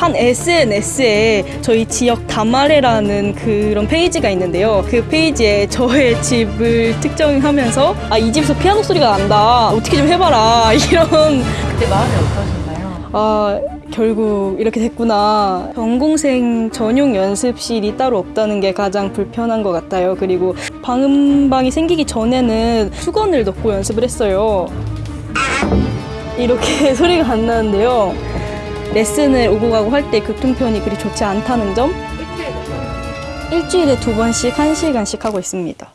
한 SNS에 저희 지역 다말레라는 그런 페이지가 있는데요. 그 페이지에 저의 집을 특정하면서 아, 이 집에서 피아노 소리가 난다. 어떻게 좀 해봐라. 이런 그때 마음이 어떠셨나요? 아, 결국 이렇게 됐구나. 전공생 전용 연습실이 따로 없다는 게 가장 불편한 것 같아요. 그리고 방음방이 생기기 전에는 수건을 넣고 연습을 했어요. 이렇게 소리가 안 나는데요. 레슨을 오고 가고 할 때 교통편이 그리 좋지 않다는 점? 일주일에 두 번씩 한 시간씩 하고 있습니다.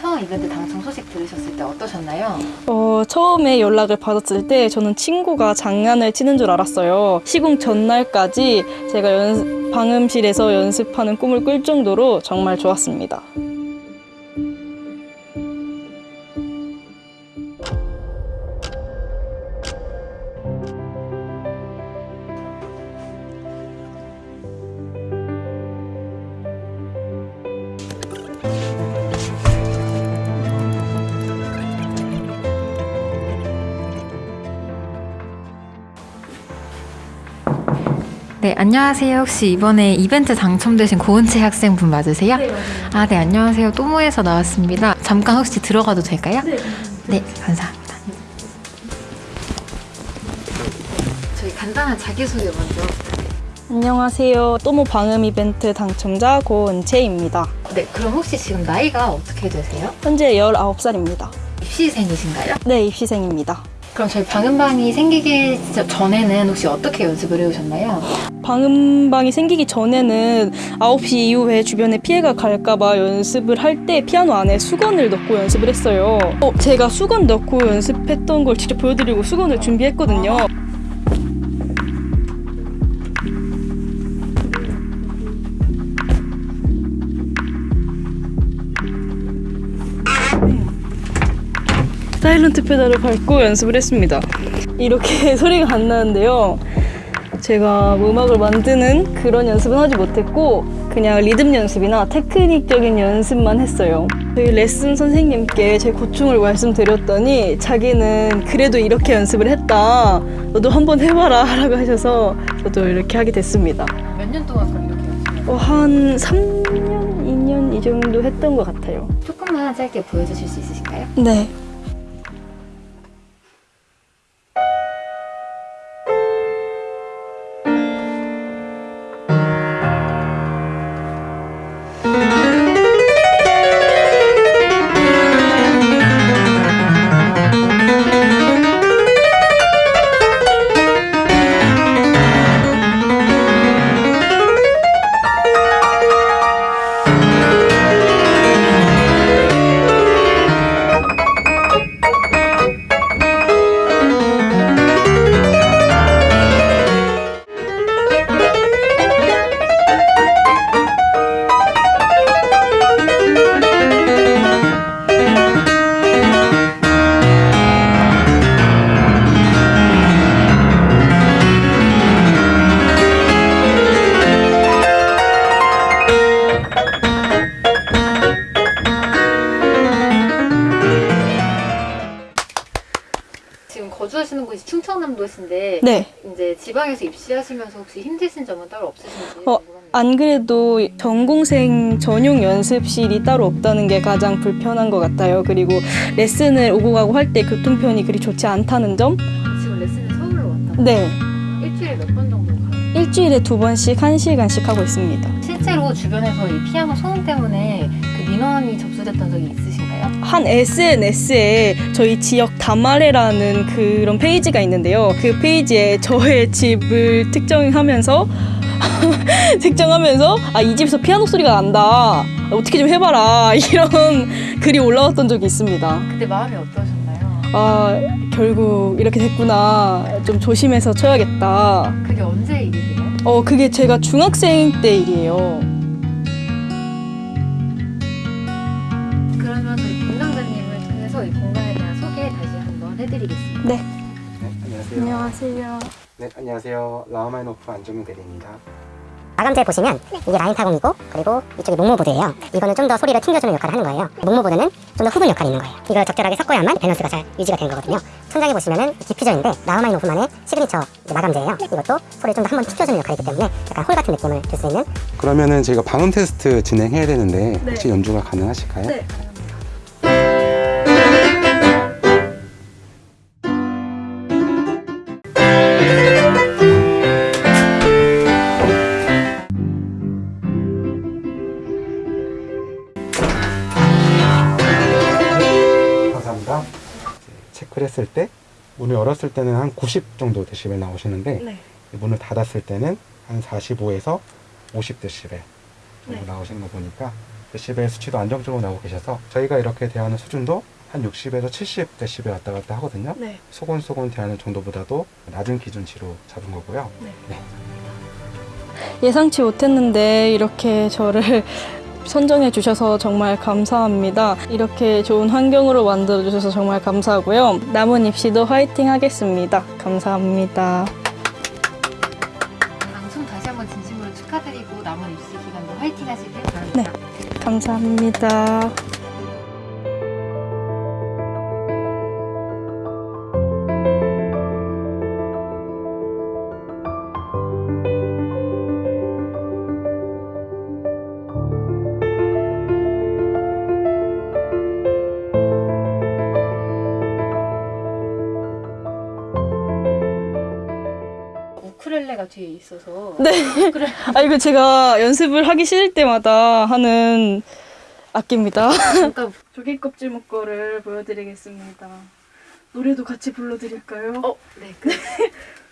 처음 이벤트 당첨 소식 들으셨을 때 어떠셨나요? 어, 처음에 연락을 받았을 때 저는 친구가 장난을 치는 줄 알았어요. 시공 전날까지 제가 연, 방음실에서 연습하는 꿈을 꿀 정도로 정말 좋았습니다. 네, 안녕하세요. 혹시 이번에 이벤트 당첨되신 고은채 학생분 맞으세요? 네. 아, 네, 안녕하세요. 또모에서 나왔습니다. 잠깐 혹시 들어가도 될까요? 네. 네, 감사합니다. 저희 간단한 자기소개 먼저. 안녕하세요. 또모 방음 이벤트 당첨자 고은채입니다. 네, 그럼 혹시 지금 나이가 어떻게 되세요? 현재 19살입니다. 입시생이신가요? 네, 입시생입니다. 그럼 저희 방음방이 생기기 전에는 혹시 어떻게 연습을 해오셨나요? 방음방이 생기기 전에는 9시 이후에 주변에 피해가 갈까봐 연습을 할 때 피아노 안에 수건을 넣고 연습을 했어요. 어, 제가 수건 넣고 연습했던 걸 직접 보여드리고 수건을 준비했거든요. 사일런트 페달을 밟고 연습을 했습니다. 이렇게 소리가 안 나는데요. 제가 음악을 만드는 그런 연습은 하지 못했고 그냥 리듬 연습이나 테크닉적인 연습만 했어요. 저희 레슨 선생님께 제 고충을 말씀드렸더니 자기는 그래도 이렇게 연습을 했다. 너도 한번 해봐라 라고 하셔서 저도 이렇게 하게 됐습니다. 몇 년 동안 그럼 이렇게 연습을 어, 한 3년, 2년 이 정도 했던 것 같아요. 조금만 짧게 보여주실 수 있으실까요? 네. 곳이 충청남도신데 네. 이제 지방에서 입시하시면서 혹시 힘드신 점은 따로 없으신지 어. 안 그래도 전공생 전용 연습실이 따로 없다는 게 가장 불편한 것 같아요. 그리고 레슨을 오고 가고 할 때 교통편이 그리 좋지 않다는 점? 지금 레슨을 서울로 왔다. 네. 일주일에 몇 번 정도 가요? 일주일에 두 번씩 한 시간씩 하고 있습니다. 실제로 주변에서 이 피아노 소음 때문에 그 민원이 접수됐던 적이 있으신가요? 한 SNS에 저희 지역 다말레라는 그런 페이지가 있는데요. 그 페이지에 저의 집을 특정하면서 특정하면서 아, 이 집에서 피아노 소리가 난다. 어떻게 좀 해봐라. 이런 글이 올라왔던 적이 있습니다. 그때 마음이 어떠셨나요? 아, 결국 이렇게 됐구나. 좀 조심해서 쳐야겠다. 그게 언제 일이세요? 어, 그게 제가 중학생 때 일이에요. 공간에 대한 소개 다시 한번 해드리겠습니다. 네. 네, 안녕하세요. 안녕하세요. 네, 안녕하세요. 라흐마니노프 안정민 대리입니다. 마감재 보시면 이게 라인 타공이고 그리고 이쪽이 목모보드예요. 이거는 좀 더 소리를 튕겨주는 역할을 하는 거예요. 목모보드는 좀더 흡음 역할이 있는 거예요. 이걸 적절하게 섞어야만 밸런스가 잘 유지가 되는 거거든요. 천장에 보시면은 diffuser인데 라흐마니노프만의 시그니처 마감재예요. 이것도 소리를 좀 더 한번 튕겨주는 역할이기 때문에 약간 홀 같은 느낌을 줄 수 있는 그러면은 저희가 방음 테스트 진행해야 되는데 혹시 연주가 가능하실까요? 네. 체크를 했을 때 문을 열었을 때는 한 90 정도 데시벨 나오시는데 네. 문을 닫았을 때는 한 45에서 50 데시벨 정도 네. 나오시는 거 보니까 데시벨 수치도 안정적으로 나오고 계셔서 저희가 이렇게 대하는 수준도 한 60에서 70 데시벨 왔다 갔다 하거든요. 네. 소곤소곤 대하는 정도보다도 낮은 기준치로 잡은 거고요. 예상치 못했는데 이렇게 저를 선정해 주셔서 정말 감사합니다. 이렇게 좋은 환경으로 만들어 주셔서 정말 감사하고요. 남은 입시도 화이팅 하겠습니다. 감사합니다. 방송 다시 한번 진심으로 축하드리고 남은 입시 기간도 화이팅 하시길 바랍니다. 네. 감사합니다. 우쿨렐레가 뒤에 있어서 네. 아 이거 제가 연습을 하기 싫을 때마다 하는 악기입니다. 잠깐 조개 껍질 묶어를 보여드리겠습니다. 노래도 같이 불러드릴까요? 어, 네. 그